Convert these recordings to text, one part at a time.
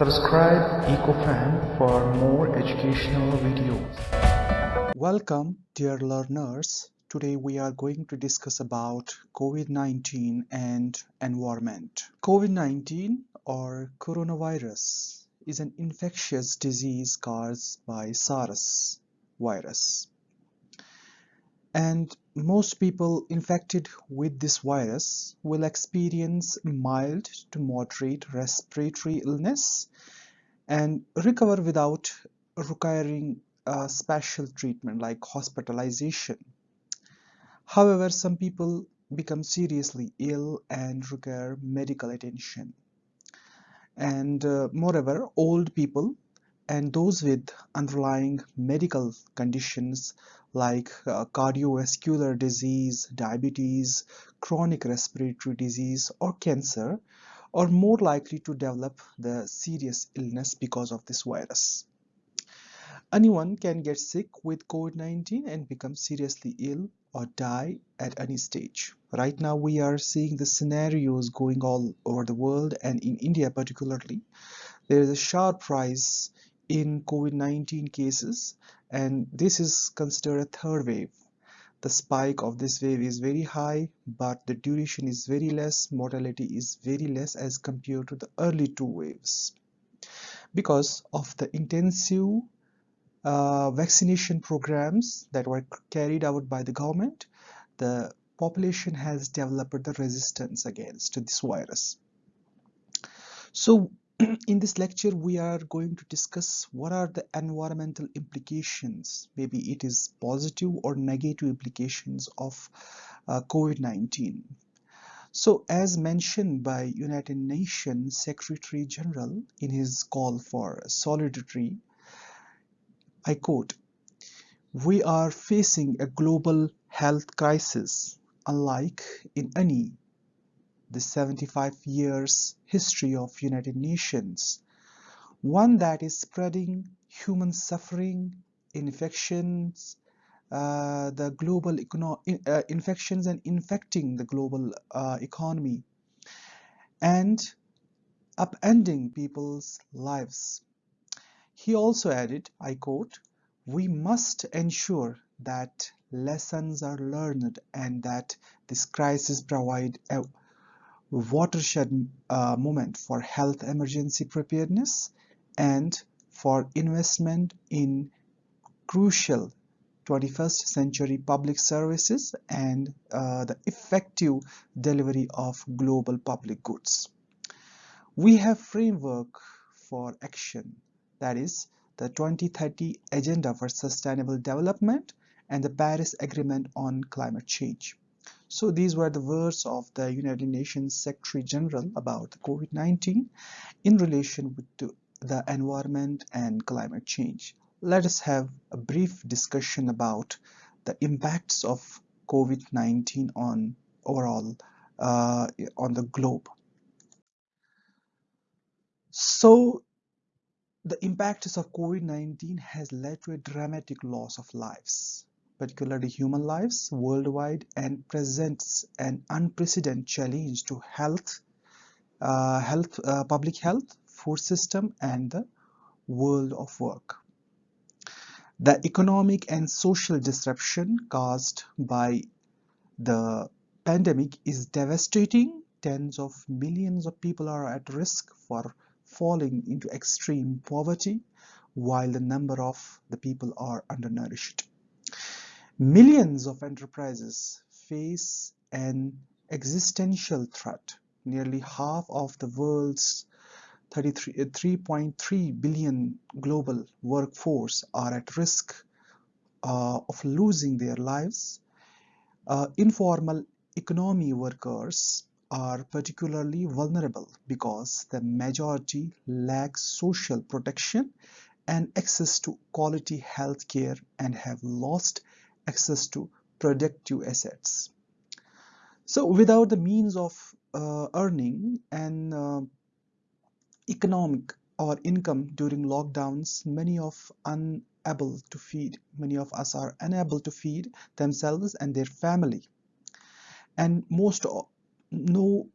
Subscribe EcoFan for more educational videos. Welcome dear learners. Today we are going to discuss about COVID-19 and environment. COVID-19 or coronavirus is an infectious disease caused by SARS virus. And most people infected with this virus will experience mild to moderate respiratory illness and recover without requiring special treatment like hospitalization. However, some people become seriously ill and require medical attention. And uh, moreover, old people and those with underlying medical conditions like uh, cardiovascular disease, diabetes, chronic respiratory disease or cancer are more likely to develop the serious illness because of this virus. Anyone can get sick with COVID-19 and become seriously ill or die at any stage. Right now we are seeing the scenarios going all over the world and in India particularly. There is a sharp rise in COVID-19 cases and this is considered a third wave. The spike of this wave is very high but the duration is very less, mortality is very less as compared to the early two waves. Because of the intensive uh, vaccination programs that were carried out by the government, the population has developed the resistance against this virus. So in this lecture we are going to discuss what are the environmental implications. Maybe it is positive or negative implications of uh, COVID-19 so as mentioned by United Nations Secretary General in his call for solidarity I quote, we are facing a global health crisis unlike in any the 75 years history of United Nations, one that is spreading human suffering, infections, uh, the global uh, infections and infecting the global uh, economy and upending people's lives. He also added, I quote, we must ensure that lessons are learned and that this crisis provide a watershed uh, moment for health emergency preparedness and for investment in crucial 21st century public services and uh, the effective delivery of global public goods. We have framework for action that is the 2030 Agenda for Sustainable Development and the Paris Agreement on Climate Change. So these were the words of the United Nations Secretary General about COVID-19 in relation to the environment and climate change. Let us have a brief discussion about the impacts of COVID-19 on overall uh, on the globe. So the impacts of COVID-19 has led to a dramatic loss of lives, particularly human lives worldwide and presents an unprecedented challenge to health, uh, health, uh, public health, food system and the world of work. The economic and social disruption caused by the pandemic is devastating. Tens of millions of people are at risk for falling into extreme poverty while the number of the people are undernourished. Millions of enterprises face an existential threat. Nearly half of the world's 3.3 uh, global workforce are at risk uh, of losing their lives. Uh, informal economy workers are particularly vulnerable because the majority lack social protection and access to quality health care and have lost access to productive assets. So without the means of uh, earning an uh, economic or income during lockdowns, many of unable to feed, many of us are unable to feed themselves and their family. And most no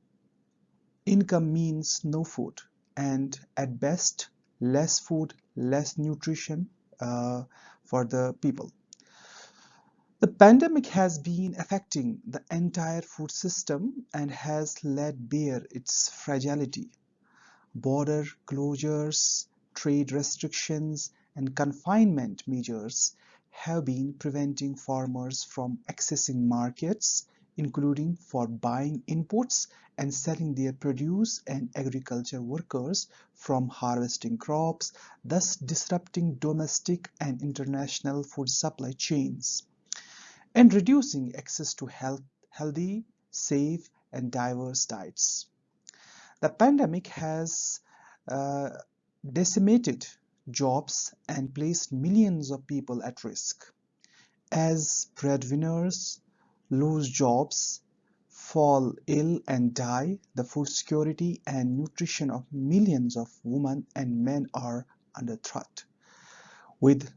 income means no food and at best less food, less nutrition uh, for the people. The pandemic has been affecting the entire food system and has laid bare its fragility. Border closures, trade restrictions, and confinement measures have been preventing farmers from accessing markets, including for buying inputs and selling their produce and agriculture workers from harvesting crops, thus disrupting domestic and international food supply chains and reducing access to health, healthy, safe, and diverse diets. The pandemic has uh, decimated jobs and placed millions of people at risk. As breadwinners lose jobs, fall ill and die, the food security and nutrition of millions of women and men are under threat. With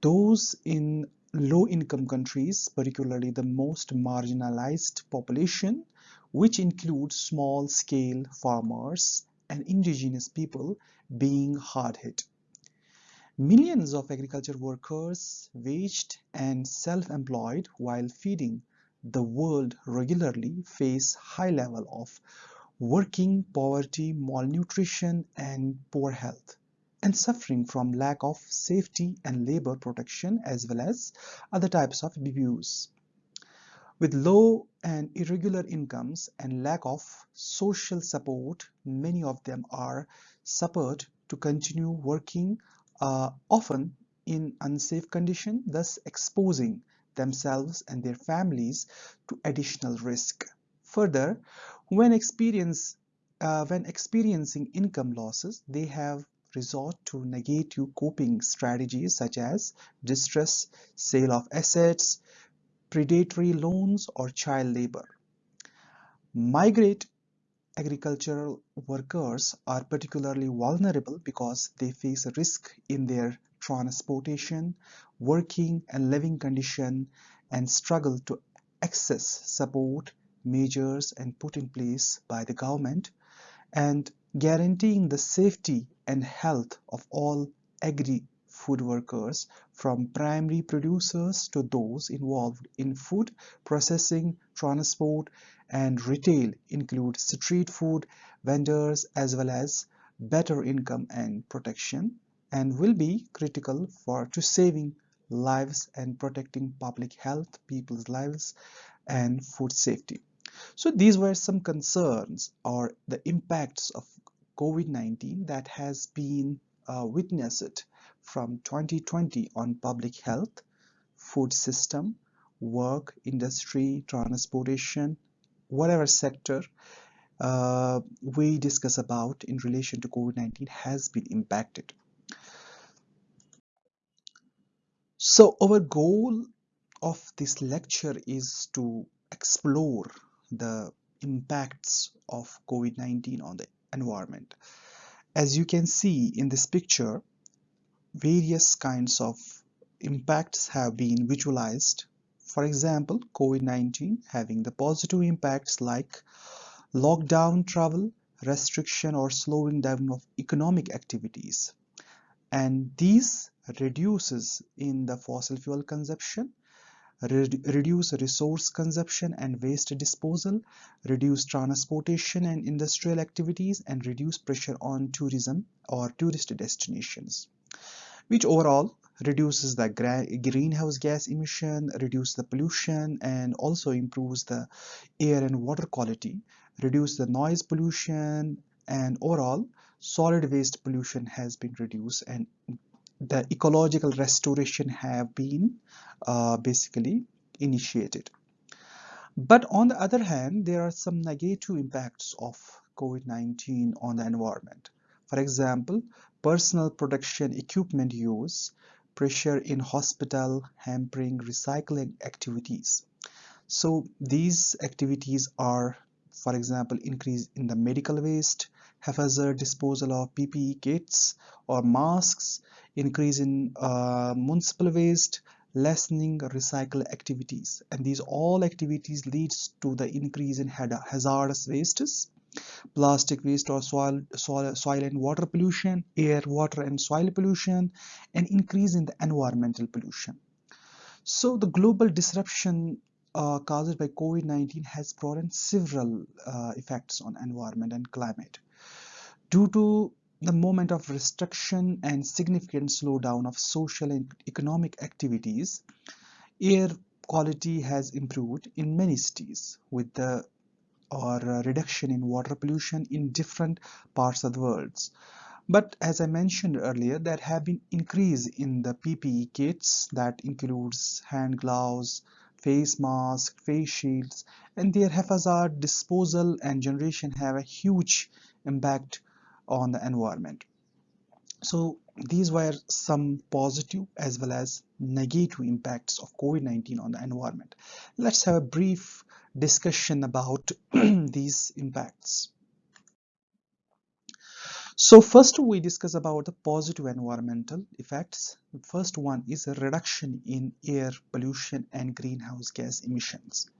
those in low-income countries, particularly the most marginalized population, which includes small-scale farmers and indigenous people being hard hit. Millions of agriculture workers, waged and self-employed while feeding the world regularly face high level of working poverty, malnutrition and poor health and suffering from lack of safety and labor protection as well as other types of abuse. With low and irregular incomes and lack of social support, many of them are suffered to continue working uh, often in unsafe condition, thus exposing themselves and their families to additional risk. Further, when experience uh, when experiencing income losses, they have resort to negative coping strategies such as distress, sale of assets, predatory loans, or child labor. Migrate agricultural workers are particularly vulnerable because they face a risk in their transportation, working and living condition and struggle to access support measures and put in place by the government and guaranteeing the safety and health of all agri-food workers from primary producers to those involved in food processing, transport and retail include street food vendors as well as better income and protection and will be critical for to saving lives and protecting public health, people's lives and food safety. So these were some concerns or the impacts of COVID-19 that has been uh, witnessed from 2020 on public health, food system, work, industry, transportation, whatever sector uh, we discuss about in relation to COVID-19 has been impacted. So our goal of this lecture is to explore the impacts of COVID-19 on the environment. As you can see in this picture, various kinds of impacts have been visualized. For example, COVID-19 having the positive impacts like lockdown travel, restriction or slowing down of economic activities. And these reduces in the fossil fuel consumption reduce resource consumption and waste disposal, reduce transportation and industrial activities, and reduce pressure on tourism or tourist destinations, which overall reduces the greenhouse gas emission, reduce the pollution, and also improves the air and water quality, reduce the noise pollution, and overall solid waste pollution has been reduced and the ecological restoration have been uh, basically initiated. But on the other hand, there are some negative impacts of COVID-19 on the environment. For example, personal protection equipment use, pressure in hospital, hampering recycling activities. So these activities are, for example, increase in the medical waste, haphazard disposal of PPE kits or masks, increase in uh, municipal waste, lessening recycle activities. And these all activities leads to the increase in hazardous wastes plastic waste or soil, soil, soil and water pollution, air, water and soil pollution, and increase in the environmental pollution. So the global disruption uh, caused by COVID-19 has brought in several uh, effects on environment and climate. Due to the moment of restriction and significant slowdown of social and economic activities, air quality has improved in many cities with the or reduction in water pollution in different parts of the world. But as I mentioned earlier, there have been increase in the PPE kits that includes hand gloves, face masks, face shields, and their haphazard disposal and generation have a huge impact on the environment. So these were some positive as well as negative impacts of COVID-19 on the environment. Let's have a brief discussion about these impacts. So first we discuss about the positive environmental effects. The first one is a reduction in air pollution and greenhouse gas emissions.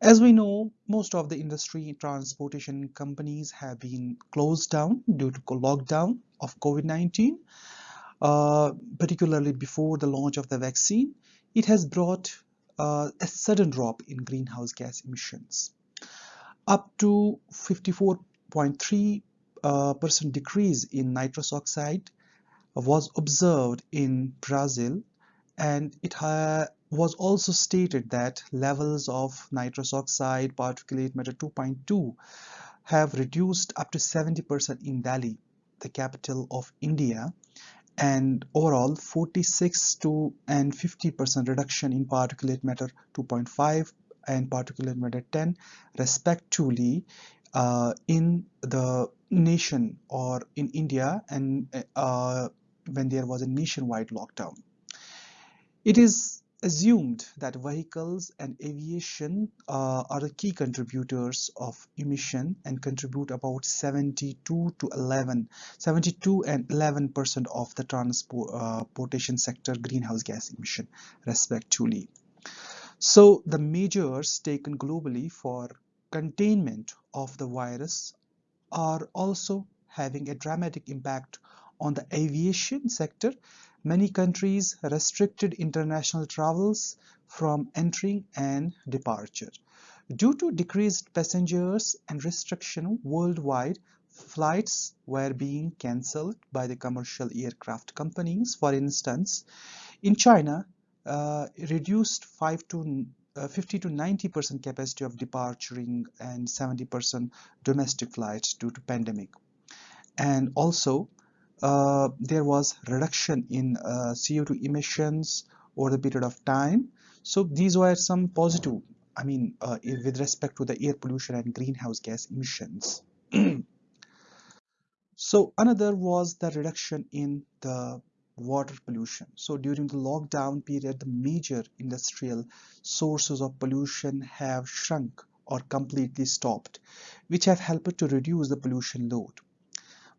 As we know, most of the industry transportation companies have been closed down due to lockdown of COVID-19, uh, particularly before the launch of the vaccine. It has brought uh, a sudden drop in greenhouse gas emissions. Up to 54.3 uh, percent decrease in nitrous oxide was observed in Brazil and it was also stated that levels of nitrous oxide particulate matter 2.2 have reduced up to 70% in Delhi, the capital of India, and overall 46 to and 50 percent reduction in particulate matter 2.5 and particulate matter 10 respectively uh, in the nation or in India and uh, when there was a nationwide lockdown. It is assumed that vehicles and aviation uh, are the key contributors of emission and contribute about 72 to 11 72 and 11 percent of the transportation sector greenhouse gas emission respectively so the measures taken globally for containment of the virus are also having a dramatic impact on the aviation sector Many countries restricted international travels from entering and departure. Due to decreased passengers and restriction worldwide, flights were being cancelled by the commercial aircraft companies. For instance, in China, uh, reduced 5 to uh, 50 to 90 percent capacity of departuring and 70 percent domestic flights due to pandemic and also uh, there was reduction in uh, CO2 emissions over the period of time. So these were some positive, I mean, uh, with respect to the air pollution and greenhouse gas emissions. so another was the reduction in the water pollution. So during the lockdown period, the major industrial sources of pollution have shrunk or completely stopped, which have helped to reduce the pollution load.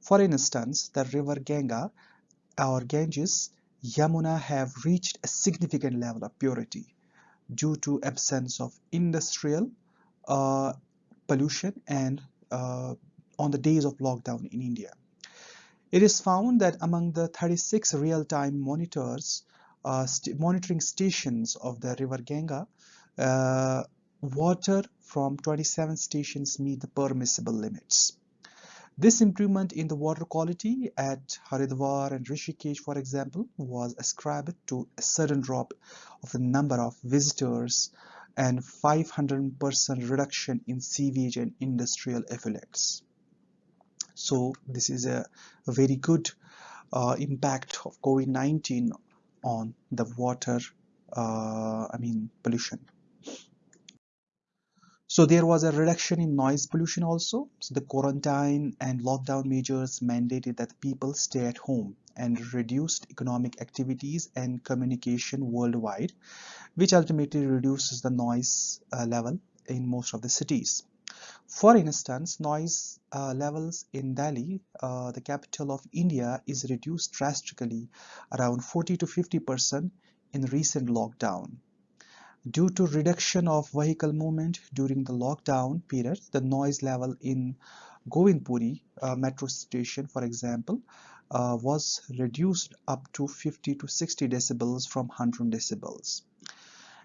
For instance, the river Ganga or Ganges, Yamuna have reached a significant level of purity due to absence of industrial uh, pollution and uh, on the days of lockdown in India. It is found that among the 36 real-time monitors, uh, st monitoring stations of the river Ganga, uh, water from 27 stations meet the permissible limits. This improvement in the water quality at Haridwar and Rishikesh, for example, was ascribed to a sudden drop of the number of visitors and 500% reduction in sewage and industrial effluents. So this is a, very good uh, impact of COVID-19 on the water, uh, I mean pollution. So there was a reduction in noise pollution also. So the quarantine and lockdown measures mandated that people stay at home and reduced economic activities and communication worldwide, which ultimately reduces the noise uh, level in most of the cities. For instance, noise uh, levels in Delhi, uh, the capital of India, is reduced drastically around 40 to 50 percent in recent lockdown. Due to reduction of vehicle movement during the lockdown period, the noise level in Govindpuri uh, metro station, for example, uh, was reduced up to 50 to 60 decibels from 100 decibels.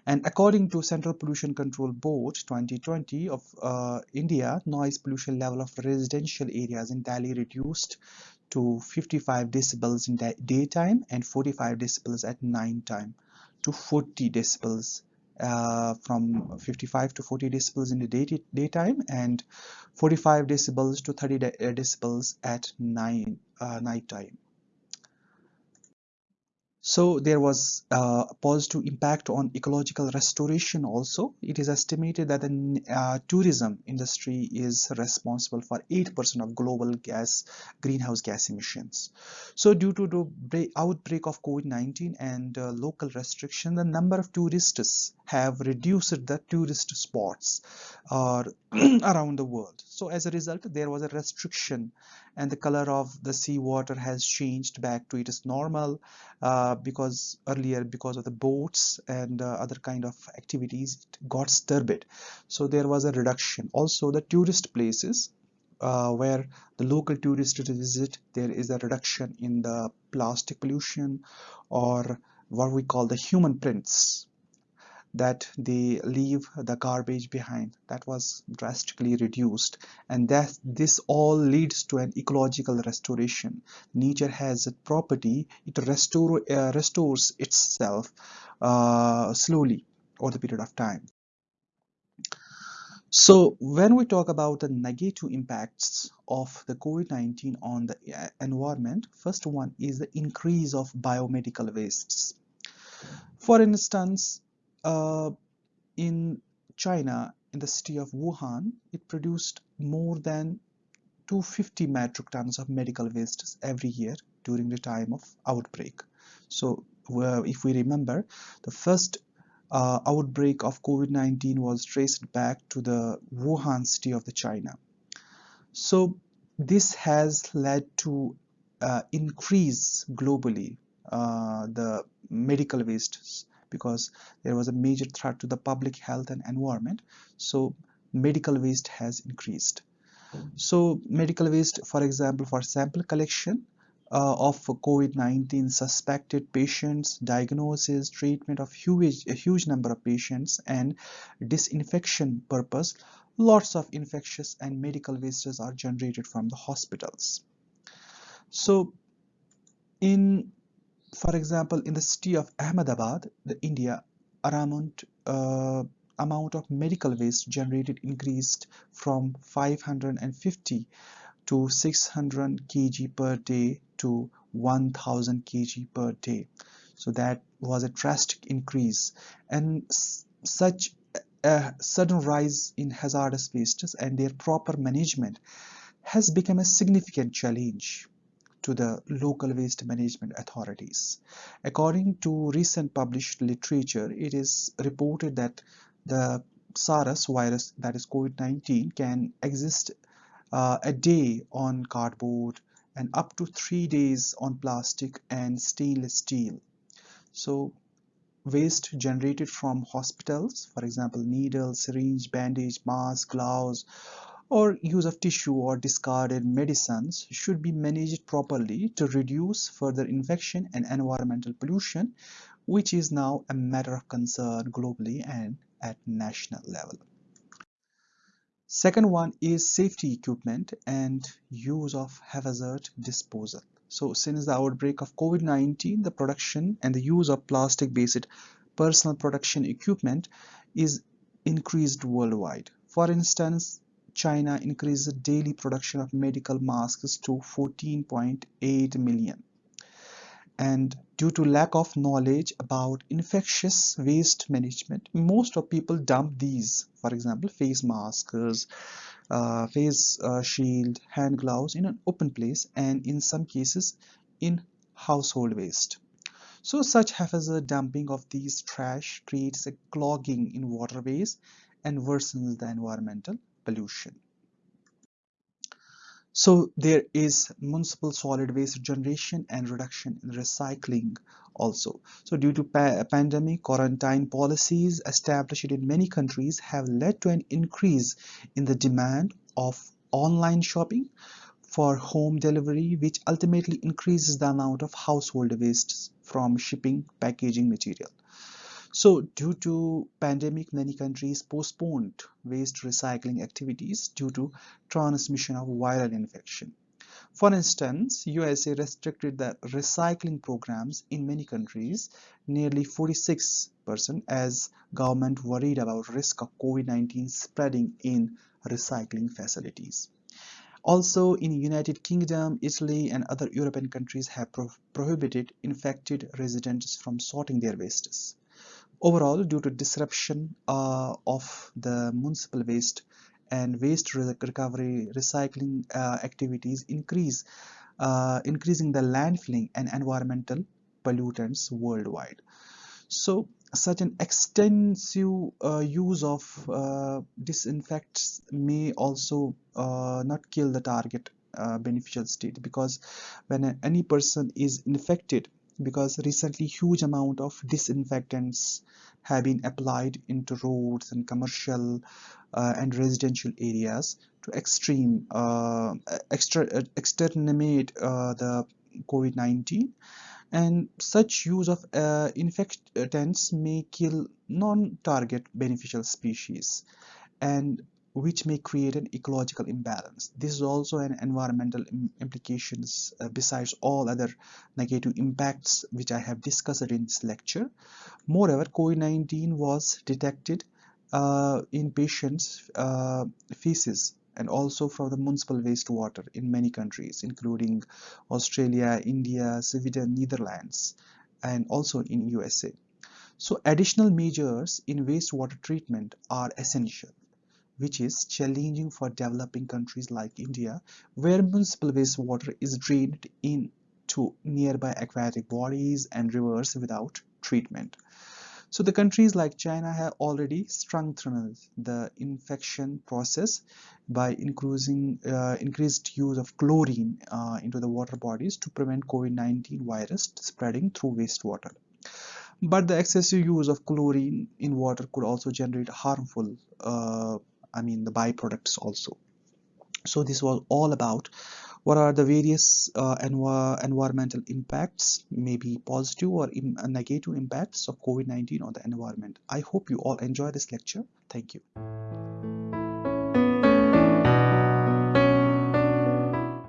And according to Central Pollution Control Board 2020 of uh, India, noise pollution level of residential areas in Delhi reduced to 55 decibels in daytime and 45 decibels at night time to 40 decibels uh, from 55 to 40 decibels in the day daytime and 45 decibels to 30 de uh, decibels at night uh, night time. So there was uh, a positive impact on ecological restoration also. It is estimated that the uh, tourism industry is responsible for 8% of global gas greenhouse gas emissions. So due to the outbreak of COVID-19 and uh, local restriction, the number of tourists have reduced the tourist spots uh, around the world. So as a result, there was a restriction and the color of the seawater has changed back to its normal uh, because earlier because of the boats and uh, other kind of activities it got turbid so there was a reduction. Also the tourist places uh, where the local tourists visit there is a reduction in the plastic pollution or what we call the human prints that they leave the garbage behind. That was drastically reduced. And that this all leads to an ecological restoration. Nature has a property. It restore, uh, restores itself uh, slowly over the period of time. So when we talk about the negative impacts of the COVID-19 on the uh, environment, first one is the increase of biomedical wastes. For instance, uh, in China, in the city of Wuhan, it produced more than 250 metric tons of medical wastes every year during the time of outbreak. So if we remember, the first uh, outbreak of COVID-19 was traced back to the Wuhan city of the China. So this has led to uh, increase globally uh, the medical wastes because there was a major threat to the public health and environment so medical waste has increased so medical waste for example for sample collection uh, of COVID-19 suspected patients, diagnosis, treatment of huge, a huge number of patients and disinfection purpose, lots of infectious and medical wastes are generated from the hospitals. So in for example, in the city of Ahmedabad, the India, amount, uh, amount of medical waste generated increased from 550 to 600 kg per day to 1000 kg per day. So that was a drastic increase and such a sudden rise in hazardous wastes and their proper management has become a significant challenge to the local waste management authorities. According to recent published literature, it is reported that the SARS virus, that is COVID-19, can exist uh, a day on cardboard and up to three days on plastic and stainless steel. So waste generated from hospitals, for example, needles, syringe, bandage, mask, gloves, or use of tissue or discarded medicines should be managed properly to reduce further infection and environmental pollution, which is now a matter of concern globally and at national level. Second one is safety equipment and use of hazard disposal. So since the outbreak of COVID-19, the production and the use of plastic-based personal protection equipment is increased worldwide. For instance, China increased daily production of medical masks to 14.8 million. And due to lack of knowledge about infectious waste management, most of people dump these, for example, face masks, uh, face uh, shield, hand gloves in an open place and in some cases in household waste. So such haphazard dumping of these trash creates a clogging in waterways and worsens the environmental pollution. So there is municipal solid waste generation and reduction in recycling also. So due to pa pandemic, quarantine policies established in many countries have led to an increase in the demand of online shopping for home delivery, which ultimately increases the amount of household wastes from shipping packaging material. So due to pandemic, many countries postponed waste recycling activities due to transmission of viral infection. For instance, USA restricted the recycling programs in many countries, nearly 46% as government worried about risk of COVID-19 spreading in recycling facilities. Also in United Kingdom, Italy and other European countries have pro prohibited infected residents from sorting their wastes. Overall, due to disruption uh, of the municipal waste and waste recovery recycling uh, activities increase, uh, increasing the landfilling and environmental pollutants worldwide. So such an extensive uh, use of uh, disinfectants may also uh, not kill the target beneficial state because when any person is infected because recently huge amount of disinfectants have been applied into roads and commercial uh, and residential areas to extreme uh, extra, uh, exterminate uh, the COVID-19 and such use of uh, infectants may kill non-target beneficial species. And which may create an ecological imbalance. This is also an environmental implications uh, besides all other negative impacts which I have discussed in this lecture. Moreover, COVID-19 was detected uh, in patients' uh, feces and also from the municipal wastewater in many countries including Australia, India, Sweden, Netherlands and also in USA. So additional measures in wastewater treatment are essential which is challenging for developing countries like India, where municipal wastewater is drained into nearby aquatic bodies and rivers without treatment. So the countries like China have already strengthened the infection process by increasing uh, increased use of chlorine uh, into the water bodies to prevent COVID-19 virus spreading through wastewater. But the excessive use of chlorine in water could also generate harmful uh, I mean the byproducts also. So this was all about what are the various uh, env environmental impacts maybe positive or negative impacts of COVID-19 on the environment. I hope you all enjoy this lecture. Thank you